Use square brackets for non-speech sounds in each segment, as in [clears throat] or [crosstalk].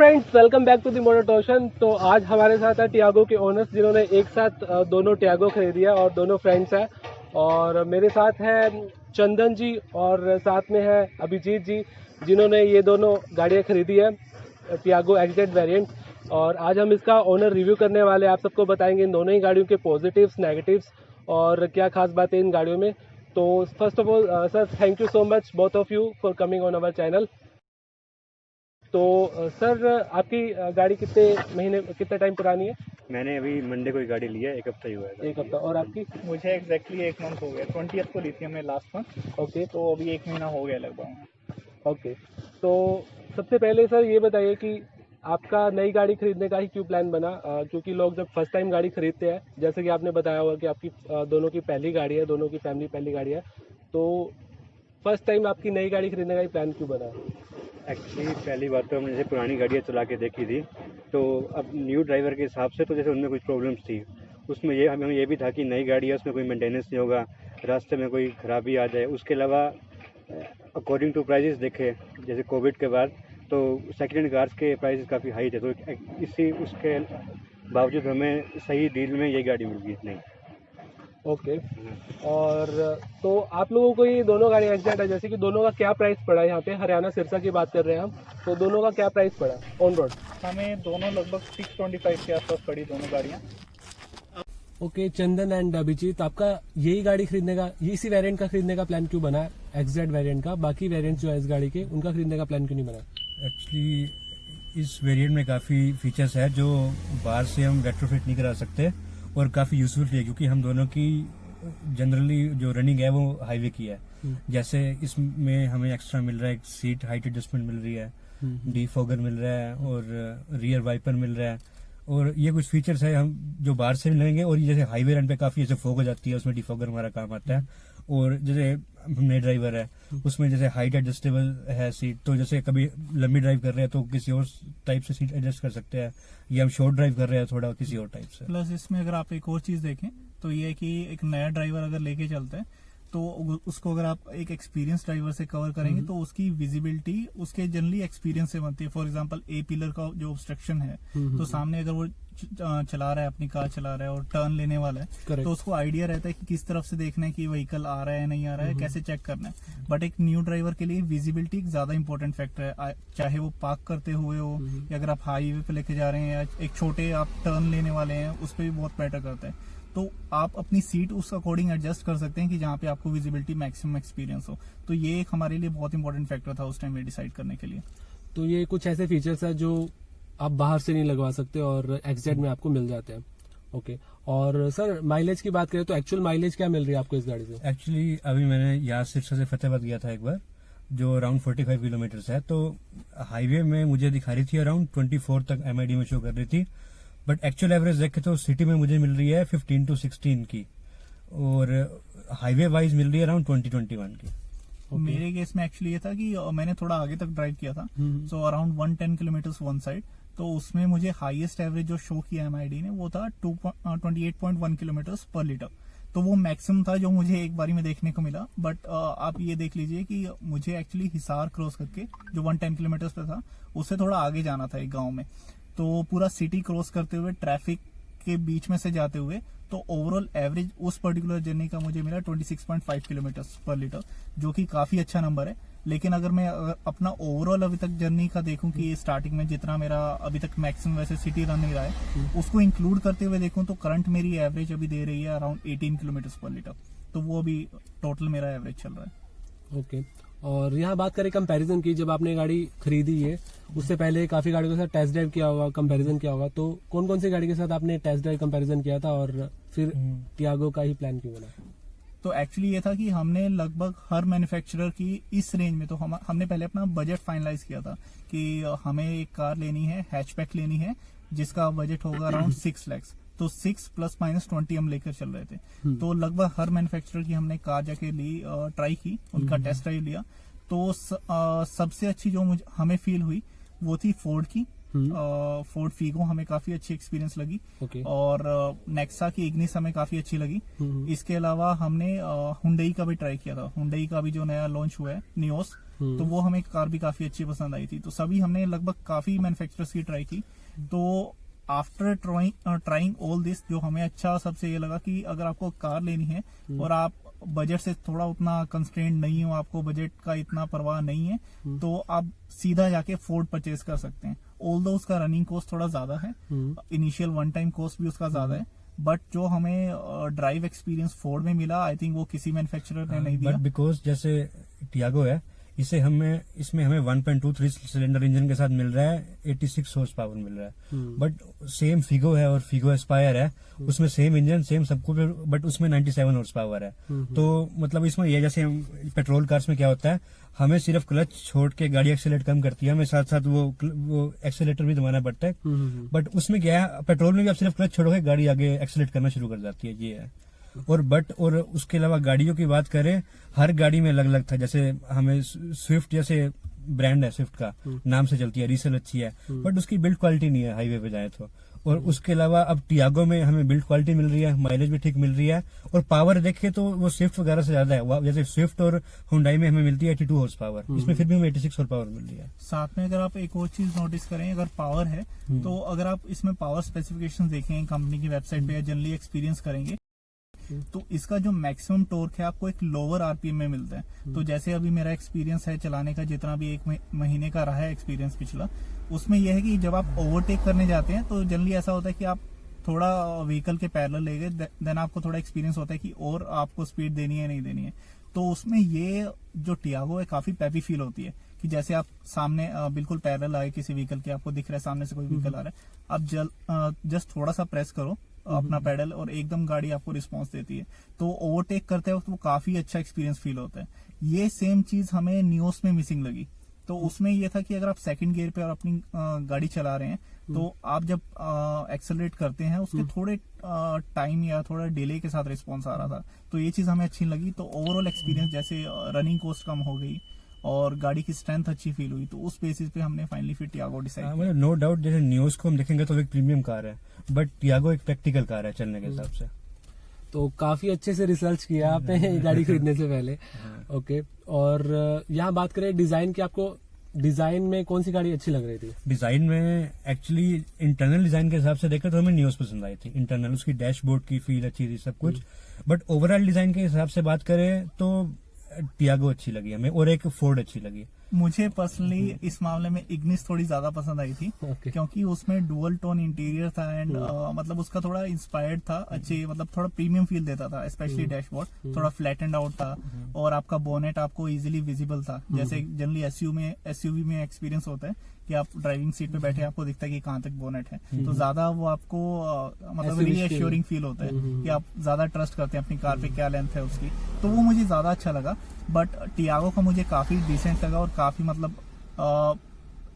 Friends welcome back to the motor torsion तो आज हमारे साथ है टियागो के ओनर्स जिन्होंने एक साथ दोनों टियागो खरीदी है और दोनों फ्रेंड्स हैं। और मेरे साथ है चंदन जी और साथ में है अभिजीत जी, जिन्होंने ये दोनों गाड़ियाँ खरीदी है टियागो एक्जेड वेरिएंट और आज हम इसका ओनर रिव्यू करने वाले आप सबको बताएँगे इन दोनों ही गाड़ियों के पॉजिटिव्स नेगेटिव्स और क्या खास बातें इन गाड़ियों में। तो first of all sir thank you so much both of you for coming on our channel तो सर आपकी गाड़ी कितने महीने कितने टाइम पुरानी है? मैंने अभी मंडे को ही गाड़ी ली है एक हफ़्ता ही हुआ है एक हफ़्ता। और आपकी? मुझे एग्जैक्टली एक मंथ हो गया ट्वेंटी को ली थी हमने लास्ट मंथ ओके तो अभी एक महीना हो गया लगभग। ओके तो सबसे पहले सर ये बताइए कि आपका नई गाड़ी खरीदने का ही क्यों प्लान बना? क्योंकि लोग जब फ़र्स्ट टाइम गाड़ी खरीदते हैं जैसे कि आपने बताया हुआ कि आपकी दोनों की पहली गाड़ी है दोनों की फैमिली पहली गाड़ी है तो फ़र्स्ट टाइम आपकी नई गाड़ी खरीदने का ही प्लान क्यों बना? एक्चुअली पहली बात तो हमने जैसे पुरानी गाड़ियाँ चला के देखी थी तो अब न्यू ड्राइवर के हिसाब से तो जैसे उनमें कुछ प्रॉब्लम्स थी। उसमें ये, हमें ये भी था कि नई गाड़ी है उसमें कोई मेंटेनेंस नहीं होगा, रास्ते में कोई खराबी आ जाए। उसके अलावा अकॉर्डिंग टू प्राइजेस देखे, जैसे कोविड के बाद तो सेकेंड हैंड कार्स के प्राइसेस काफ़ी हाई थे तो इसी, उसके बावजूद हमें सही डील में ये गाड़ी मिल गई नहीं। ओके और तो आप लोगों को ये दोनों गाड़ी एग्जैक्ट है जैसे कि दोनों का क्या प्राइस पड़ा है? यहाँ पे हरियाणा सिरसा की बात कर रहे हैं हम तो दोनों का क्या प्राइस पड़ा ऑन रोड हमें दोनों लगभग सिक्स ट्वेंटी फाइव के आसपास पड़ी दोनों गाड़ियाँ। ओके चंदन एंड अभिजीत आपका यही गाड़ी खरीदने का ये इसी वेरिएंट का खरीदने का प्लान क्यों बना? एक्जेड वेरिएंट का बाकी वेरिएंट जो है इस गाड़ी के उनका खरीदने का प्लान क्यों नहीं बना? एक्चुअली इस वेरिएंट में काफ़ी फीचर्स है जो बाहर से हम रेट्रोफिट नहीं करा सकते। और काफ़ी यूजफुल भी है क्योंकि हम दोनों की जनरली जो रनिंग है वो हाईवे की है। जैसे इसमें हमें एक्स्ट्रा मिल रहा है सीट हाइट एडजस्टमेंट मिल रही है डी फोगर मिल रहा है और रियर वाइपर मिल रहा है। और ये कुछ फीचर्स है हम जो बाहर से लेंगे और ये जैसे हाईवे रन पे काफ़ी जैसे फोग हो जाती है, उसमें डिफोगर हमारा काम आता है। और जैसे नए ड्राइवर है, उसमें जैसे हाइट एडजस्टेबल है सीट तो जैसे कभी लंबी ड्राइव कर रहे हैं तो किसी और टाइप से सीट एडजस्ट कर सकते हैं, या हम शॉर्ट ड्राइव कर रहे हैं थोड़ा किसी और टाइप से। प्लस इसमें अगर आप एक और चीज़ देखें तो ये कि एक नया ड्राइवर अगर लेके चलते हैं तो उसको अगर आप एक एक्सपीरियंस ड्राइवर से कवर करेंगे तो उसकी विजिबिलिटी उसके जनरली एक्सपीरियंस से बनती है। फॉर एग्जांपल ए पिलर का जो ऑब्स्ट्रक्शन है तो सामने अगर वो चला रहा है अपनी कार चला रहा है और टर्न लेने वाला है Correct. तो उसको आइडिया रहता है कि किस तरफ़ से देखना है कि व्हीकल आ रहा है नहीं आ रहा है कैसे चेक करना है। बट एक न्यू ड्राइवर के लिए विजिबिलिटी एक ज़्यादा इंपॉर्टेंट फैक्टर है। चाहे वो पार्क करते हुए हो या अगर आप हाईवे पे लेके जा रहे हैं या एक छोटे आप टर्न लेने वाले हैं उस पर भी बहुत मैटर करता है। तो आप अपनी सीट उस अकॉर्डिंग एडजस्ट कर सकते हैं कि जहाँ पे आपको विजिबिलिटी मैक्सिमम एक्सपीरियंस हो। तो ये एक हमारे लिए बहुत इंपॉर्टेंट फैक्टर था उस टाइम में डिसाइड करने के लिए। तो ये कुछ ऐसे फीचर्स है जो आप बाहर से नहीं लगवा सकते और एक्जेड में आपको मिल जाते हैं। ओके और सर माइलेज की बात करें तो एक्चुअल माइलेज क्या मिल रही है आपको इस गाड़ी से? एक्चुअली अभी मैंने यहाँ सिरसा से फतेहाबाद गया था एक बार जो अराउंड 45 किलोमीटर है। तो हाईवे में मुझे दिखा रही थी अराउंड 24 तक एमआईडी में शो कर रही थी। बट एक्चुअल एवरेज देखे तो सिटी में मुझे मिल रही है 15 टू 16 की। और हाईवे वाइज मिल रही है अराउंड 20 21 की। Okay. मेरे केस में एक्चुअली ये था कि मैंने थोड़ा आगे तक ड्राइव किया था। So around one ten kilometre one side तो उसमें मुझे हाईएस्ट एवरेज जो शो किया एमआईडी ने वो था two twenty eight point one kilometre per litre तो वो मैक्सिमम था जो मुझे एक बारी में देखने को मिला। बट आप ये देख लीजिए कि मुझे एक्चुअली हिसार क्रॉस करके जो वन टेन किलोमीटर पे था उससे थोड़ा आगे जाना था एक गाँव में। तो पूरा सिटी क्रॉस करते हुए ट्रैफ़िक के बीच में से जाते हुए तो ओवरऑल एवरेज उस पर्टिकुलर जर्नी का मुझे मिला 26.5 किलोमीटर पर लीटर जो कि काफ़ी अच्छा नंबर है। लेकिन अगर मैं अपना ओवरऑल अभी तक जर्नी का देखूँ कि स्टार्टिंग में जितना मेरा अभी तक मैक्सिमम वैसे सिटी रन नहीं रहा है उसको इंक्लूड करते हुए देखूँ तो करंट मेरी एवरेज अभी दे रही है अराउंड 18 किलोमीटर पर लीटर तो वो अभी टोटल मेरा एवरेज चल रहा है। ओके और यहाँ बात करें कंपैरिजन की जब आपने गाड़ी खरीदी है उससे पहले काफ़ी गाड़ियों के साथ टेस्ट ड्राइव किया होगा कंपैरिजन किया होगा तो कौन कौन सी गाड़ी के साथ आपने टेस्ट ड्राइव कंपैरिजन किया था और फिर टियागो का ही प्लान क्यों बना? तो एक्चुअली ये था कि हमने लगभग हर मैन्युफैक्चरर की इस रेंज में तो हम हमने पहले अपना बजट फाइनलाइज किया था कि हमें एक कार लेनी है हैचबैक लेनी है जिसका बजट होगा अराउंड सिक्स लैक्स तो सिक्स प्लस माइनस ट्वेंटी हम लेकर चल रहे थे। तो लगभग हर मैन्युफैक्चरर की हमने कार जाके ली ट्राई की उनका टेस्ट ड्राइव लिया। तो स, अ, सबसे अच्छी जो मुझे हमें फील हुई वो थी फोर्ड की। फोर्ड फीगो हमें काफ़ी अच्छी एक्सपीरियंस लगी। ओके और नेक्सा की इग्निस हमें काफ़ी अच्छी लगी। हम्म। इसके अलावा हमने हुडई का भी ट्राई किया था। हुंडई का भी जो नया लॉन्च हुआ है नियोस हम्म। तो वो हमें कार भी काफ़ी अच्छी पसंद आई थी। तो सभी हमने लगभग काफ़ी मैन्युफैक्चरर्स की ट्राई की। तो आफ्टर ट्राइंग ऑल दिस जो हमें अच्छा सबसे ये लगा कि अगर आपको कार लेनी है हम्म। और आप बजट से थोड़ा उतना कंस्ट्रेंट नहीं हो आपको बजट का इतना परवाह नहीं है हम्म। तो आप सीधा जाके फोर्ड परचेज कर सकते हैं ऑल दो उसका रनिंग कॉस्ट थोड़ा ज़्यादा है hmm. Initial one time cost भी उसका ज़्यादा है बट जो हमें ड्राइव एक्सपीरियंस फोर्ड में मिला आई थिंक वो किसी मैन्युफैक्चरर ने नहीं दिया बिकॉज़ जैसे टियागो है इसे हमें इसमें हमें 1.23 सिलेंडर इंजन के साथ मिल रहा है 86 हॉर्स पावर मिल रहा है। हम्म। बट सेम फिगो है और फिगो एस्पायर है। उसमें सेम इंजन सेम सब कुछ बट उसमें 97 हॉर्स पावर है। हम्म। तो मतलब इसमें ये जैसे पेट्रोल कार्स में क्या होता है हमें सिर्फ़ क्लच छोड़ के गाड़ी एक्सेलेट कम करती है हमें साथ साथ वो वो एक्सेलेटर भी दबाना पड़ता है। हम्म, हम्म, बट उसमें क्या है पेट्रोल में भी आप सिर्फ़ क्लच छोड़ोगे गाड़ी आगे एक्सेलेट करना शुरू कर जाती है ये है। और बट और उसके अलावा गाड़ियों की बात करें हर गाड़ी में अलग अलग था। जैसे हमें स्विफ्ट जैसे ब्रांड है स्विफ्ट का नाम से चलती है रीसेल अच्छी है। बट उसकी बिल्ड क्वालिटी नहीं है हाईवे पे जाए तो। और उसके अलावा अब टियागो में हमें बिल्ड क्वालिटी मिल रही है माइलेज भी ठीक मिल रही है। और पावर देखे तो वो स्विफ्ट वगैरह से ज़्यादा है। जैसे स्विफ्ट और हुंडई में हमें मिलती है एटी टू हॉर्स पावर इसमें फिर भी हमें एटी सिक्स हॉर्स पावर मिल रही है। साथ में अगर आप एक और चीज़ नोटिस करें अगर पावर है तो अगर आप इसमें पावर स्पेसिफिकेशन देखें कंपनी की वेबसाइट पे या जनरली एक्सपीरियंस करेंगे तो इसका जो मैक्सिमम टॉर्क है आपको एक लोअर आरपीएम में मिलता है। तो जैसे अभी मेरा एक्सपीरियंस है चलाने का जितना भी एक महीने का रहा है एक्सपीरियंस पिछला उसमें यह है कि जब आप ओवरटेक करने जाते हैं तो जनरली ऐसा होता है कि आप थोड़ा व्हीकल के पैरल ले गए देन आपको थोड़ा एक्सपीरियंस होता है कि और आपको स्पीड देनी है नहीं देनी है। तो उसमें ये जो टियागो है काफ़ी पैपी फील होती है कि जैसे आप सामने बिल्कुल पैरेलल आए किसी व्हीकल के आपको दिख रहा है सामने से कोई व्हीकल आ रहा है। आप जल जस्ट थोड़ा सा प्रेस करो अपना पैडल और एकदम गाड़ी आपको रिस्पांस देती है। तो ओवरटेक करते वक्त वो काफ़ी अच्छा एक्सपीरियंस फील होता है। ये सेम चीज़ हमें न्यूस में मिसिंग लगी। तो उसमें ये था कि अगर आप सेकंड गियर पे और अपनी गाड़ी चला रहे हैं तो आप जब एक्सेलरेट करते हैं उसके थोड़े टाइम या थोड़ा डिले के साथ रिस्पॉन्स आ रहा था। तो ये चीज़ हमें अच्छी लगी। तो ओवरऑल एक्सपीरियंस जैसे रनिंग कॉस्ट कम हो गई। और गाड़ी की स्ट्रेंथ अच्छी फील हुई तो उस बेसिस पे हमने फाइनली फिर टियागो हाँ, डिसाइड मतलब नो डाउट जैसे न्यूज़ को हम देखेंगे तो एक प्रीमियम कार है बट टियागो एक प्रैक्टिकल कार है चलने के हिसाब से। तो काफ़ी अच्छे से रिसर्च किया आपने [laughs] गाड़ी खरीदने से पहले। ओके और यहाँ बात करें डिज़ाइन की आपको डिज़ाइन में कौन सी गाड़ी अच्छी लग रही थी? डिज़ाइन में एक्चुअली इंटरनल डिज़ाइन के हिसाब से देखा तो हमें न्यूज़ पसंद आई थी। इंटरनल उसकी डैशबोर्ड की फील अच्छी थी सब कुछ। बट ओवरऑल डिज़ाइन के हिसाब से बात करें तो टियागो अच्छी लगी हमें और एक फोर्ड अच्छी लगी। मुझे पर्सनली इस मामले में इग्निस थोड़ी ज़्यादा पसंद आई थी okay. क्योंकि उसमें डुअल टोन इंटीरियर था एंड uh, मतलब उसका थोड़ा इंस्पायर्ड था अच्छे मतलब थोड़ा प्रीमियम फील देता था स्पेशली डैशबोर्ड थोड़ा फ्लैट एंड आउट था और आपका बोनेट आपको इजिली विजिबल था। जैसे जनरली एसयू में एसयूवी में एक्सपीरियंस होता है कि आप ड्राइविंग सीट पे बैठे आपको दिखता है कि कहाँ तक बोनेट है। तो ज़्यादा वो आपको मतलब SUV रीएश्योरिंग फील होता है हम्म, कि आप ज़्यादा ट्रस्ट करते हैं अपनी कार पे क्या लेंथ है उसकी। तो वो मुझे ज़्यादा अच्छा लगा। बट टियागो का मुझे काफ़ी डिसेंट लगा और काफ़ी मतलब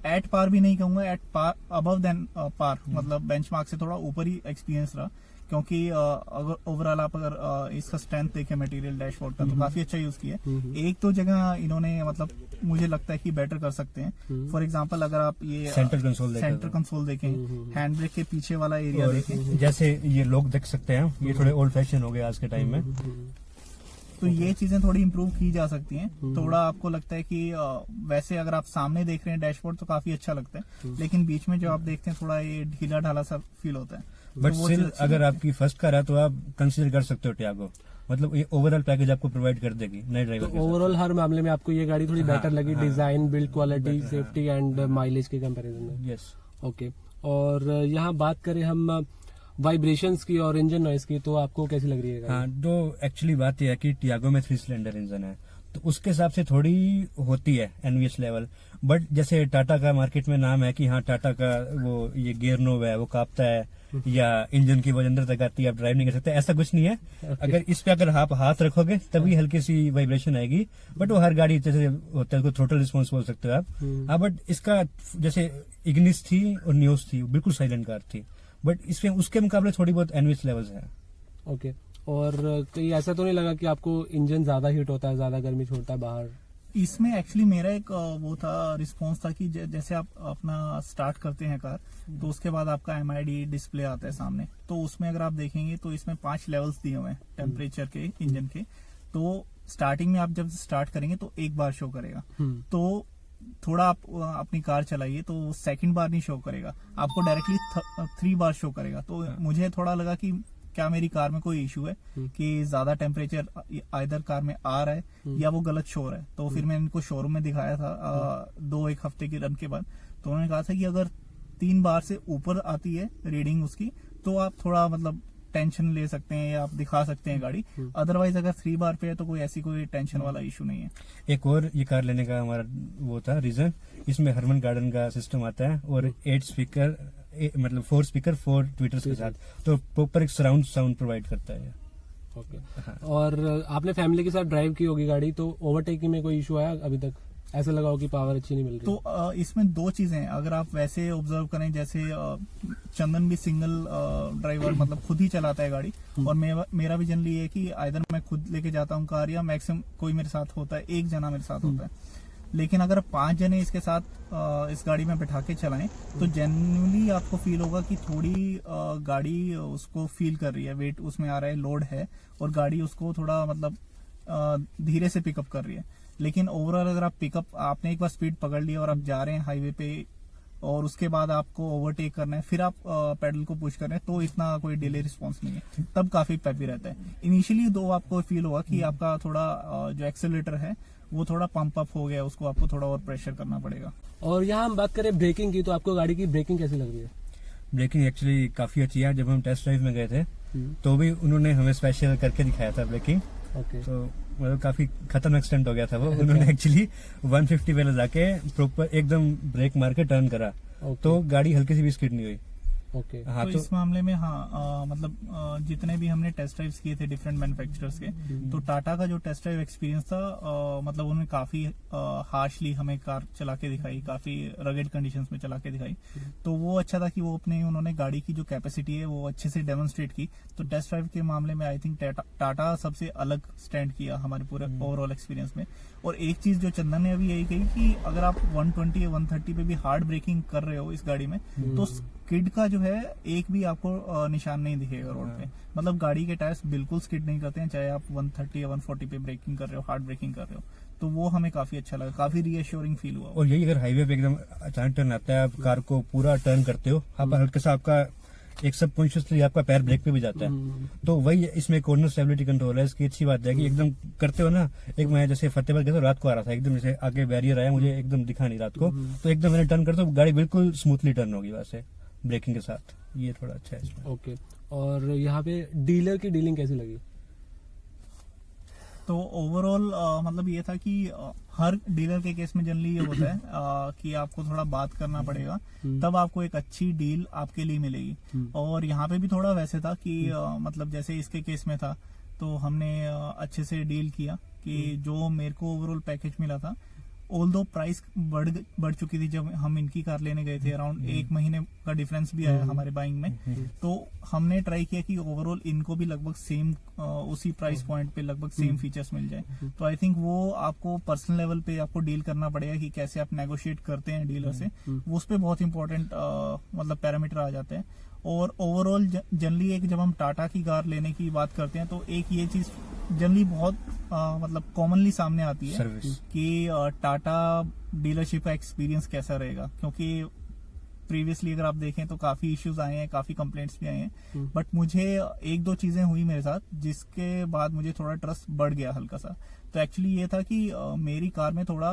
एट पार भी नहीं कहूँगा at par above than par मतलब बेंचमार्क से थोड़ा ऊपर ही एक्सपीरियंस रहा। क्योंकि अगर ओवरऑल आप अगर इसका स्ट्रेंथ देखें मटेरियल डैशबोर्ड का तो काफ़ी अच्छा यूज़ किया है। एक तो जगह इन्होंने मतलब मुझे लगता है कि बेटर कर सकते हैं। फॉर एग्जांपल अगर आप ये सेंटर कंसोल देखा सेंटर तो। कंसोल देखें हैंड ब्रेक के पीछे वाला एरिया देखें। जैसे ये लोग देख सकते हैं ये थोड़े ओल्ड फ़ैशन हो गए आज के टाइम में। तो ये चीज़ें थोड़ी इम्प्रूव की जा सकती हैं। थोड़ा आपको लगता है कि वैसे अगर आप सामने देख रहे हैं डैशबोर्ड तो काफ़ी अच्छा लगता है। लेकिन बीच में जो आप देखते हैं थोड़ा ये ढीला ढाला सा फील होता है। बट तो स्टिल अगर आपकी फ़र्स्ट कार है तो आप कंसिडर कर सकते हो टियागो मतलब ये ओवरऑल पैकेज आपको प्रोवाइड कर देगी नए तो ड्राइवर के साथ। ओवरऑल हर मामले में आपको ये गाड़ी थोड़ी हाँ, बेटर लगी हाँ, design build quality. Safety and mileage के कंपैरिजन में। यस ओके और यहाँ बात करें हम वाइब्रेशंस की और इंजन नॉइस की तो आपको कैसी लग रही है हाँ तो एक्चुअली बात यह है कि टियागो में थ्री सिलेंडर इंजन है। तो उसके हिसाब से थोड़ी होती है एनवीएस लेवल बट जैसे टाटा का मार्केट में नाम है कि हाँ टाटा का वो ये गियर नोव है वो कांपता है। या इंजन की वजह अंदर तक आती है आप ड्राइव नहीं कर सकते ऐसा कुछ नहीं है। अगर इस पे अगर आप हाथ रखोगे तभी हल्की सी वाइब्रेशन आएगी। बट वो हर गाड़ी जैसे होता है थ्रोटल रिस्पॉन्स बोल सकते हो आप। हम्म। हाँ बट इसका जैसे इग्निस थी और न्यूज़ थी बिल्कुल साइलेंट कार थी। बट इसमें उसके मुकाबले थोड़ी बहुत एनवीएस लेवल्स है। ओके और कहीं ऐसा तो नहीं लगा कि आपको इंजन ज़्यादा हीट होता है ज़्यादा गर्मी छोड़ता है बाहर? इसमें एक्चुअली मेरा एक वो था रिस्पॉन्स था कि जैसे आप अपना स्टार्ट करते हैं कार तो उसके बाद आपका एमआईडी डिस्प्ले आता है सामने। तो उसमें अगर आप देखेंगे तो इसमें पाँच लेवल्स दिए हुए हैं टेम्परेचर के इंजन के। तो स्टार्टिंग में आप जब स्टार्ट करेंगे तो एक बार शो करेगा। हम्म, तो थोड़ा आप अपनी कार चलाइए तो सेकंड बार नहीं शो करेगा। आपको डायरेक्टली थ्री बार शो करेगा। तो मुझे थोड़ा लगा कि क्या मेरी कार में कोई इशू है हम्म। कि ज़्यादा टेम्परेचर आइदर कार में आ रहा है या वो गलत शो रहा है। तो फिर मैंने इनको शोरूम में दिखाया था अ, दो एक हफ़्ते के रन के बाद। तो उन्होंने कहा था कि अगर तीन बार से ऊपर आती है रीडिंग उसकी तो आप थोड़ा मतलब टेंशन ले सकते हैं या आप दिखा सकते हैं गाड़ी। अदरवाइज़ अगर थ्री बार पे है तो कोई ऐसी कोई टेंशन वाला इशू नहीं है। एक और ये कार लेने का हमारा वो था रीजन इसमें हरमन गार्डन का सिस्टम आता है और एट स्पीकर मतलब फोर स्पीकर फोर ट्विटर्स के साथ। तो प्रॉपर एक सराउंड साउंड प्रोवाइड करता है। ओके हाँ। और आपने फैमिली के साथ ड्राइव की होगी गाड़ी तो ओवरटेकिंग में कोई इशू आया अभी तक? ऐसा लगा हो कि पावर अच्छी नहीं मिल रही। तो इसमें दो चीज़ें हैं। अगर आप वैसे ऑब्ज़र्व करें जैसे चंदन भी सिंगल ड्राइवर [clears throat] मतलब खुद ही चलाता है गाड़ी। और मेरा मेरा भी जनरली ये है कि आइदर मैं खुद लेके जाता हूँ कार या मैक्सिमम कोई मेरे साथ होता है एक जना मेरे साथ होता है। लेकिन अगर पाँच जने इसके साथ इस गाड़ी में बैठा के चलाएँ तो जेन्यूनली आपको फील होगा कि थोड़ी गाड़ी उसको फील कर रही है वेट उसमें आ रहा है लोड है, और गाड़ी उसको थोड़ा मतलब धीरे से पिकअप कर रही है। लेकिन ओवरऑल अगर आप पिकअप आपने एक बार स्पीड पकड़ लिया और आप जा रहे हैं हाईवे पे और उसके बाद आपको ओवरटेक करना है फिर आप पैडल को पुश कर रहे हैं तो इतना कोई डिले रिस्पॉन्स नहीं है। तब काफ़ी पैपी रहता है। इनिशियली दो आपको फील होगा कि आपका थोड़ा जो एक्सेलेटर है वो थोड़ा पंप अप हो गया उसको आपको थोड़ा और प्रेशर करना पड़ेगा। और यहाँ हम बात करें ब्रेकिंग की तो आपको गाड़ी की ब्रेकिंग कैसी लग रही है? ब्रेकिंग एक्चुअली काफ़ी अच्छी है। जब हम टेस्ट ड्राइव में गए थे हम्म, तो भी उन्होंने हमें स्पेशल करके दिखाया था ब्रेकिंग ओके तो मतलब काफ़ी खतरनाक स्टंट हो गया था वो। उन्होंने एक्चुअली 150 पे जाके प्रॉपर एकदम ब्रेक मार के टर्न करा। Okay. तो गाड़ी हल्की सी भी स्किड नहीं हुई। ओके हाँ तो, तो इस मामले में हाँ अ, मतलब अ, जितने भी हमने टेस्ट ड्राइव्स किए थे डिफरेंट मैन्युफैक्चरर्स के तो टाटा का जो टेस्ट ड्राइव एक्सपीरियंस था अ, मतलब उन्होंने काफ़ी हार्शली हमें कार चला के दिखाई काफ़ी रगेड कंडीशंस में चला के दिखाई। तो वो अच्छा था कि वो अपने उन्होंने गाड़ी की जो कैपेसिटी है वो अच्छे से डेमोन्स्ट्रेट की। तो टेस्ट ड्राइव के मामले में आई थिंक टाटा सबसे अलग स्टैंड किया हमारे पूरे ओवरऑल एक्सपीरियंस में। और एक चीज़ जो चंदन ने अभी यही कही कि अगर आप 120 या 130 पे भी हार्ड ब्रेकिंग कर रहे हो इस गाड़ी में तो स्किड का जो है एक भी आपको निशान नहीं दिखेगा रोड पे। मतलब गाड़ी के टायर्स बिल्कुल स्किड नहीं करते हैं चाहे आप 130 या 140 पे ब्रेकिंग कर रहे हो हार्ड ब्रेकिंग कर रहे हो तो वो हमें काफ़ी अच्छा लगा काफ़ी रीअश्योरिंग फील हुआ। और यही अगर हाईवे पे एकदम अचानक टर्न आता है आप कार को पूरा टर्न करते हो आप हल्का सा आपका एक सबकॉन्शियसली आपका पैर ब्रेक पे भी जाता है। तो वही इसमें कॉर्नर स्टेबिलिटी कंट्रोल है इसकी अच्छी बात है कि एकदम करते हो ना एक मैं जैसे फतेहबाद गया था रात को आ रहा था एकदम जैसे आगे बैरियर आया मुझे एकदम दिखा नहीं रात को तो एकदम मैंने टर्न करता तो गाड़ी बिल्कुल स्मूथली टर्न होगी वैसे ब्रेकिंग के साथ। ये थोड़ा अच्छा है इसमें। ओके। और यहाँ पे डीलर की डीलिंग कैसी लगी? तो ओवरऑल मतलब ये था कि हर डीलर के केस में जनरली ये होता है अ, कि आपको थोड़ा बात करना पड़ेगा तब आपको एक अच्छी डील आपके लिए मिलेगी। और यहाँ पे भी थोड़ा वैसे था कि अ, मतलब जैसे इसके केस में था तो हमने अच्छे से डील किया कि जो मेरे को ओवरऑल पैकेज मिला था ऑल दो प्राइस बढ़ बढ़ चुकी थी जब हम इनकी कार लेने गए थे अराउंड एक महीने का डिफरेंस भी आया हमारे बाइंग में। तो हमने ट्राई किया कि ओवरऑल इनको भी लगभग सेम उसी प्राइस पॉइंट पे लगभग सेम फीचर्स मिल जाए। तो आई थिंक वो आपको पर्सनल लेवल पे आपको डील करना पड़ेगा कि कैसे आप नेगोशिएट करते हैं डीलर से। उस पर बहुत इंपॉर्टेंट मतलब पैरामीटर आ जाते हैं। और ओवरऑल जनरली एक जब हम टाटा की कार लेने की बात करते हैं तो एक ये चीज़ जनरली बहुत अ, मतलब कॉमनली सामने आती है सर्विस कि टाटा डीलरशिप का एक्सपीरियंस कैसा रहेगा? क्योंकि प्रीवियसली अगर आप देखें तो काफ़ी इश्यूज़ आए हैं काफ़ी कंप्लेंट्स भी आए हैं। बट मुझे एक दो चीज़ें हुई मेरे साथ जिसके बाद मुझे थोड़ा ट्रस्ट बढ़ गया हल्का सा। तो एक्चुअली ये था कि मेरी कार में थोड़ा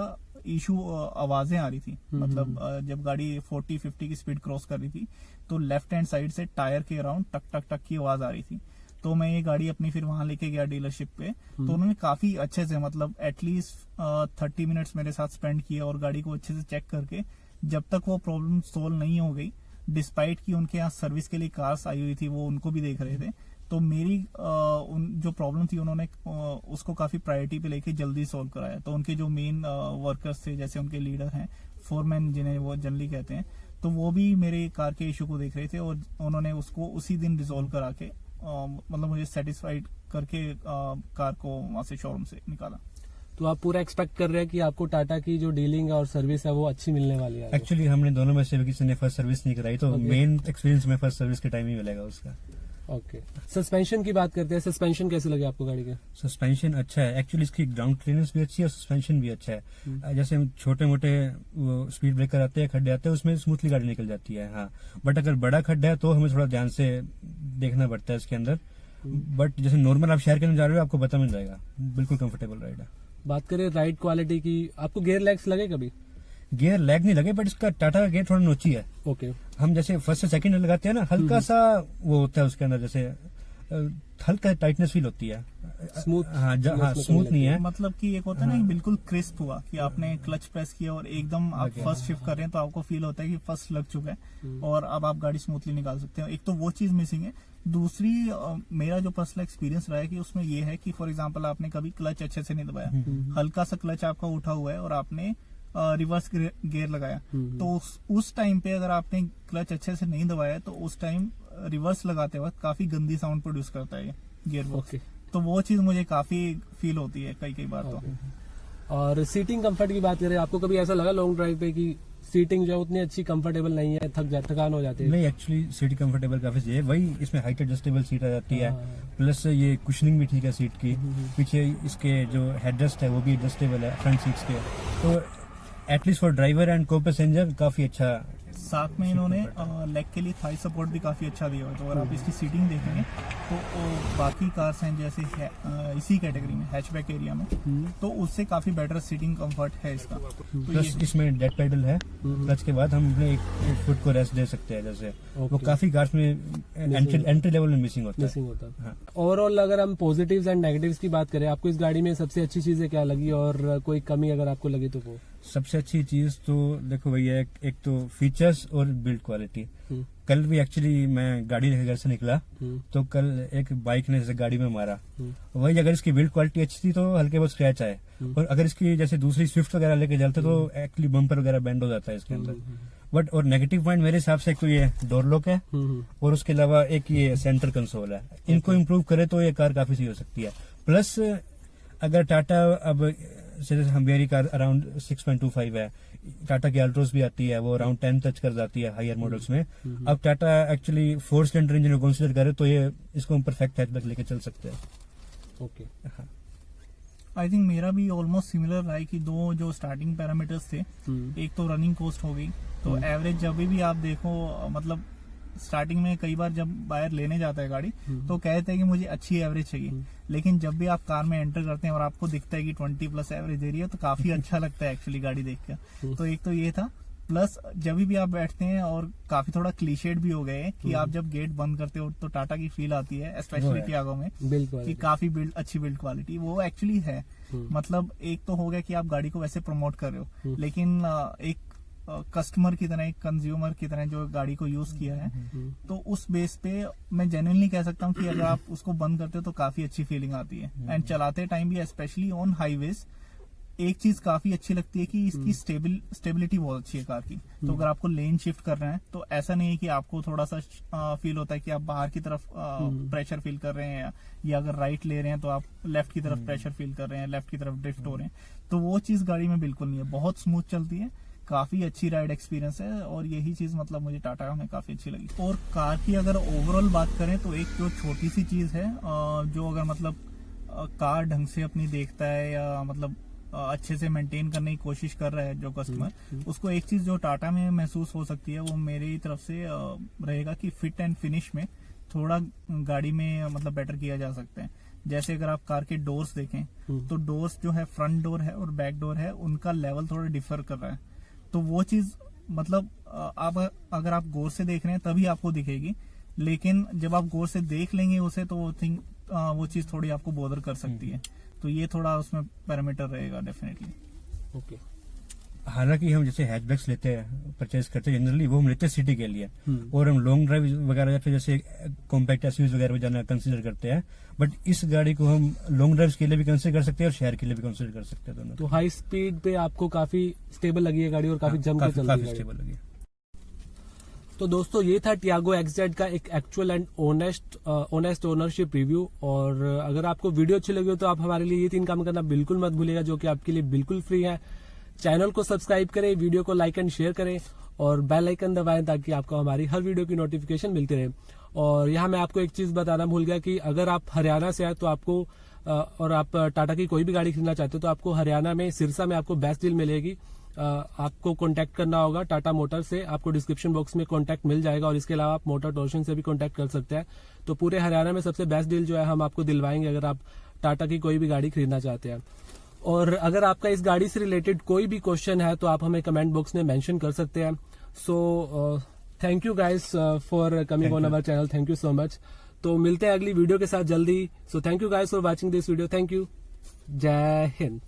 इशू आवाज़ें आ रही थी। मतलब जब गाड़ी 40 50 की स्पीड क्रॉस कर रही थी तो लेफ़्ट हैंड साइड से टायर के अराउंड टक टक टक की आवाज़ आ रही थी। तो मैं ये गाड़ी अपनी फिर वहाँ लेके गया डीलरशिप पे। तो उन्होंने काफ़ी अच्छे से मतलब एटलीस्ट थर्टी मिनट्स मेरे साथ स्पेंड किए और गाड़ी को अच्छे से चेक करके जब तक वो प्रॉब्लम सोल्व नहीं हो गई डिस्पाइट कि उनके यहाँ सर्विस के लिए कार्स आई हुई थी वो उनको भी देख रहे थे। तो मेरी अ, उन जो प्रॉब्लम थी उन्होंने उसको काफ़ी प्रायोरिटी पे लेके जल्दी सॉल्व कराया। तो उनके जो मेन वर्कर्स थे जैसे उनके लीडर हैं फोरमैन जिन्हें वो जनरली कहते हैं तो वो भी मेरे कार के इशू को देख रहे थे और उन्होंने उसको उसी दिन रिजोल्व करा के मतलब मुझे सेटिस्फाइड करके अ, कार को वहाँ से शोरूम से निकाला। तो आप पूरा एक्सपेक्ट कर रहे हैं कि आपको टाटा की जो डीलिंग और सर्विस है वो अच्छी मिलने वाली है? एक्चुअली हमने दोनों में से किसी ने फ़र्स्ट सर्विस नहीं कराई तो मेन एक्सपीरियंस में फ़र्स्ट सर्विस के टाइम ही मिलेगा उसका। ओके सस्पेंशन की बात करते हैं। सस्पेंशन कैसे लगे आपको गाड़ी के? सस्पेंशन अच्छा है। एक्चुअली इसकी ग्राउंड क्लियरेंस भी अच्छी है सस्पेंशन भी अच्छा है। जैसे हम छोटे मोटे वो स्पीड ब्रेकर आते हैं खड्डे आते हैं उसमें स्मूथली गाड़ी निकल जाती है हाँ। बट अगर बड़ा खड्डा है तो हमें थोड़ा ध्यान से देखना पड़ता है इसके अंदर। बट जैसे नॉर्मल आप शहर के अंदर जा रहे हो आपको पता मिल जाएगा। बिल्कुल कंफर्टेबल राइड है। बात करें राइड क्वालिटी की आपको गेयर लैग्स लगे कभी? गियर लैग नहीं लगे बट इसका टाटा का गेयर थोड़ा नोची है। ओके। हम जैसे फ़र्स्ट से सेकंड लगाते हैं ना हल्का सा वो होता है उसके अंदर जैसे हल्का टाइटनेस फील होती है। Smooth- हाँ हाँ स्मूथ नहीं है। मतलब कि एक होता है हाँ. ना बिल्कुल क्रिस्प हुआ कि आपने क्लच प्रेस किया और एकदम आप Okay. फ़र्स्ट शिफ्ट कर रहे हैं तो आपको फील होता है कि फ़र्स्ट लग चुका है। और अब आप गाड़ी स्मूथली निकाल सकते हो। एक तो वो चीज़ मिसिंग है। दूसरी मेरा जो पर्सनल एक्सपीरियंस रहा है कि उसमें ये है कि फॉर एग्ज़ाम्पल आपने कभी क्लच अच्छे से नहीं दबाया। हल्का सा क्लच आपका उठा हुआ है और आपने रिवर्स गियर लगाया। हम्म। तो उस, उस टाइम पे अगर आपने क्लच अच्छे से नहीं दबाया तो उस टाइम रिवर्स लगाते वक्त काफ़ी गंदी साउंड प्रोड्यूस करता है ये गियर ओके तो वो चीज़ मुझे काफ़ी फील होती है कई कई बार तो। और सीटिंग कंफर्ट की बात करें आपको कभी ऐसा लगा लॉन्ग ड्राइव पे कि सीटिंग जो है उतनी अच्छी कंफर्टेबल नहीं है थक जा थकान हो जाती है? नहीं एक्चुअली सीट कंफर्टेबल काफ़ी सही है। वही इसमें हाइट एडजस्टेबल सीट आ जाती है। हाँ। प्लस ये कुशनिंग भी ठीक है सीट की। पीछे इसके जो हेडरेस्ट है वो भी एडजस्टेबल है फ्रंट सीट्स के। तो at least for driver and को पैसेंजर काफ़ी अच्छा साथ में इन्होंने लेग के लिए थाई सपोर्ट भी काफ़ी अच्छा दिया हुआ है। तो अगर आप इसकी सीटिंग देखेंगे तो वो बाकी कार्स हैं जैसे है, इसी कैटेगरी में हैचबैक एरिया में। तो उससे काफ़ी बेटर सीटिंग कंफर्ट है इसका। तो प्लस ये इसमें डेड पेडल है। क्लच के बाद हम अपने एक, फुट को रेस्ट दे सकते हैं जैसे। वो काफ़ी कार्स में एंट्री लेवल में मिसिंग होता है। होता है। ओवरऑल अगर हम पॉजिटिव्स एंड नेगेटिव्स की बात करें आपको इस गाड़ी में सबसे अच्छी चीज़ें क्या लगी? और कोई कमी अगर आपको लगी तो वो? सबसे अच्छी चीज़ तो देखो भैया एक, तो तो फीचर्स और बिल्ड क्वालिटी हम्म, कल भी एक्चुअली मैं गाड़ी लेकर घर से निकला हम्म, तो कल एक बाइक ने जैसे गाड़ी में मारा। हम्म, वही अगर इसकी बिल्ड क्वालिटी अच्छी थी तो हल्के बहुत स्क्रैच आए। और अगर इसकी जैसे दूसरी स्विफ्ट वगैरह लेके चलते तो एक्चुअली बम्पर वगैरह बेंड हो जाता है इसके अंदर। बट और नेगेटिव पॉइंट मेरे हिसाब से एक तो ये डोर लॉक है और उसके अलावा एक ये सेंटर कंसोल है। इनको इम्प्रूव करे तो ये कार काफ़ी सही हो सकती है। प्लस अगर टाटा अब जैसे हमेरी कार अराउंड 6.25 है। टाटा की अल्ट्रोस भी आती है वो अराउंड 10 टच कर जाती है हायर मॉडल्स में। अब Tata actually four cylinder engine को कंसिडर करे तो ये इसको हम परफेक्ट हैचबैक लेके चल सकते हैं। ओके हाँ। आई थिंक मेरा भी ऑलमोस्ट सिमिलर रहा है कि दो जो स्टार्टिंग पैरामीटर्स थे हम्म, एक तो रनिंग कॉस्ट हो गई तो एवरेज जब भी आप देखो मतलब स्टार्टिंग में कई बार जब बायर लेने जाता है गाड़ी हम्म। तो कहते हैं कि मुझे अच्छी एवरेज चाहिए। लेकिन जब भी आप कार में एंटर करते हैं और आपको दिखता है कि 20 प्लस एवरेज दे रही है तो काफ़ी [laughs] अच्छा लगता है एक्चुअली गाड़ी देख कर तो एक तो ये था। प्लस जब भी आप बैठते हैं और काफ़ी थोड़ा क्लीशेड भी हो गए हैं कि आप जब गेट बंद करते हो तो टाटा की फील आती है स्पेशली। टियागो में कि काफ़ी बिल्ड अच्छी बिल्ड क्वालिटी वो एक्चुअली है। हम्म। मतलब एक तो हो गया कि आप गाड़ी को वैसे प्रमोट कर रहे हो। हम्म। लेकिन एक कस्टमर की तरह एक कंज्यूमर की तरह जो गाड़ी को यूज़ किया है हम्म, तो उस बेस पे मैं जेन्यनली कह सकता हूँ कि अगर आप उसको बंद करते हो तो काफ़ी अच्छी फीलिंग आती है। एंड चलाते टाइम भी स्पेशली ऑन हाईवेज एक चीज़ काफ़ी अच्छी लगती है कि इसकी स्टेबिल स्टेबिलिटी बहुत अच्छी है कार की। तो अगर आपको लेन शिफ्ट कर रहे हैं तो ऐसा नहीं है कि आपको थोड़ा सा फील होता है कि आप बाहर की तरफ़ प्रेशर फील कर रहे हैं या अगर राइट ले रहे हैं तो आप लेफ़्ट की तरफ़ प्रेशर फील कर रहे हैं लेफ़्ट की तरफ़ ड्रिफ्ट हो रहे हैं। तो वो चीज़ गाड़ी में बिल्कुल नहीं है। बहुत स्मूथ चलती है। काफ़ी अच्छी राइड एक्सपीरियंस है और यही चीज़ मतलब मुझे टाटा में काफ़ी अच्छी लगी। और कार की अगर ओवरऑल बात करें तो एक जो छोटी सी चीज़ है जो अगर मतलब कार ढंग से अपनी देखता है या मतलब अच्छे से मेंटेन करने की कोशिश कर रहा है जो कस्टमर उसको एक चीज़ जो टाटा में महसूस हो सकती है वो मेरी तरफ़ से रहेगा कि फिट एंड फिनिश में थोड़ा गाड़ी में मतलब बेटर किया जा सकता है। जैसे अगर आप कार के डोर्स देखें तो डोर्स जो है फ्रंट डोर है और बैक डोर है उनका लेवल थोड़ा डिफर कर रहा है। तो वो चीज़ मतलब आप अगर आप गौर से देख रहे हैं तभी आपको दिखेगी। लेकिन जब आप गौर से देख लेंगे उसे तो वो थिंक वो चीज़ थोड़ी आपको बोदर कर सकती है। तो ये थोड़ा उसमें पैरामीटर रहेगा डेफिनेटली ओके। हालाँकि हम जैसे हैचबैक्स लेते हैं परचेज करते हैं जनरली वो हम लेते हैं सिटी के लिए। हम्म। और हम लॉन्ग ड्राइव वगैरह या फिर जैसे कॉम्पैक्ट एसयूज वगैरह में जाना कंसिडर करते हैं। बट इस गाड़ी को हम लॉन्ग ड्राइव के लिए भी कंसिडर कर सकते हैं और शहर के लिए भी कंसिडर कर सकते हैं दोनों। तो हाई स्पीड पे आपको काफ़ी स्टेबल लगी है गाड़ी और काफ़ी हाँ, जम के काफ़ी काफ़ी स्टेबल लगी तो दोस्तों ये था टियागो एक्सजेड का एक actual and honest honest ownership review और अगर आपको वीडियो अच्छी लगी हो तो आप हमारे लिए ये तीन काम करना बिल्कुल मत भूलिएगा जो कि आपके लिए बिल्कुल फ्री है। चैनल को सब्सक्राइब करें, वीडियो को लाइक एंड शेयर करें और बेल आइकन दबाएँ ताकि आपको हमारी हर वीडियो की नोटिफिकेशन मिलती रहे। और यहाँ मैं आपको एक चीज़ बताना भूल गया कि अगर आप हरियाणा से आए तो आपको और आप टाटा की कोई भी गाड़ी खरीदना चाहते हो तो आपको हरियाणा में, सिरसा में आपको बेस्ट डील मिलेगी। आपको कांटेक्ट करना होगा टाटा मोटर से, आपको डिस्क्रिप्शन बॉक्स में कांटेक्ट मिल जाएगा और इसके अलावा आप मोटर टोशन से भी कांटेक्ट कर सकते हैं। तो पूरे हरियाणा में सबसे बेस्ट डील जो है हम आपको दिलवाएँगे अगर आप टाटा की कोई भी गाड़ी खरीदना चाहते हैं। और अगर आपका इस गाड़ी से रिलेटेड कोई भी क्वेश्चन है तो आप हमें कमेंट बॉक्स में मेंशन कर सकते हैं। So thank you guys for coming on our channel thank you so much तो मिलते हैं अगली वीडियो के साथ जल्दी। So thank you guys for watching this video thank you जय हिंद